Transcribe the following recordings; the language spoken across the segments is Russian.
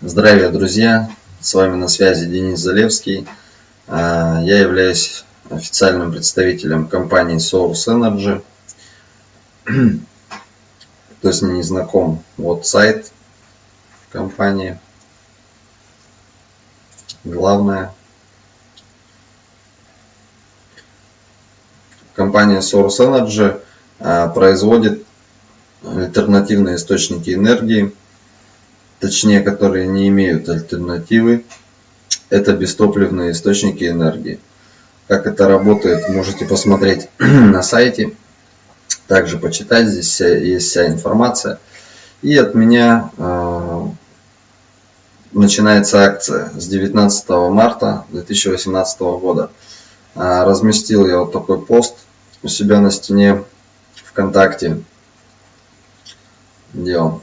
Здравия, друзья! С вами на связи Денис Залевский. А, я являюсь официальным представителем компании Source Energy. Кто с ней не знаком, вот сайт компании. Главное. Компания Source Energy а, производит альтернативные источники энергии – точнее которые не имеют альтернативы, это бестопливные источники энергии. Как это работает, можете посмотреть на сайте, также почитать, здесь есть вся информация. И от меня э, начинается акция с 19 марта 2018 года. Э, разместил я вот такой пост у себя на стене ВКонтакте, он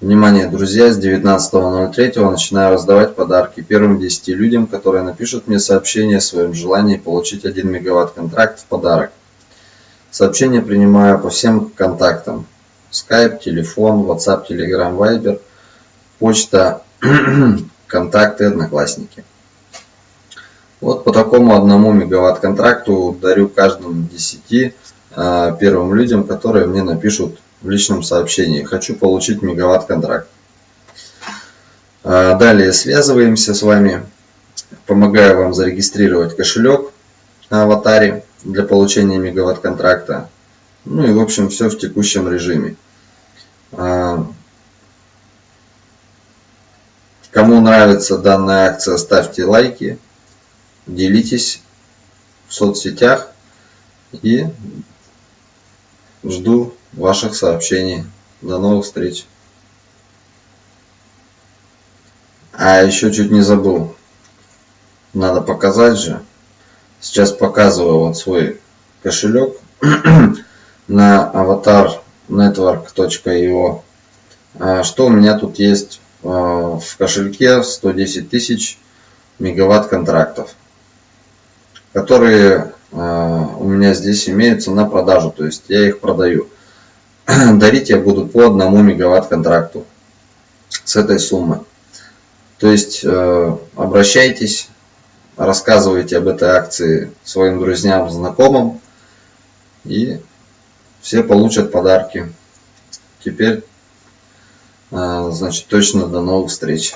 Внимание, друзья, с 19.03 начинаю раздавать подарки первым 10 людям, которые напишут мне сообщение о своем желании получить 1 мегаватт контракт в подарок. Сообщение принимаю по всем контактам. Skype, телефон, WhatsApp, Telegram, Viber, почта, контакты, одноклассники. Вот по такому одному мегаватт контракту дарю каждому 10 а, первым людям, которые мне напишут в личном сообщении. Хочу получить мегаватт контракт. А, далее связываемся с вами. Помогаю вам зарегистрировать кошелек на аватаре для получения мегаватт контракта. Ну и в общем все в текущем режиме. А, кому нравится данная акция, ставьте лайки, делитесь в соцсетях и жду ваших сообщений. До новых встреч. А еще чуть не забыл. Надо показать же. Сейчас показываю вот свой кошелек на avatarnetwork.io. А что у меня тут есть а, в кошельке 110 тысяч мегаватт контрактов, которые а, у меня здесь имеются на продажу, то есть я их продаю. дарить я буду по одному мегаватт контракту с этой суммы. То есть э, обращайтесь, рассказывайте об этой акции своим друзьям, знакомым, и все получат подарки. Теперь, э, значит, точно до новых встреч.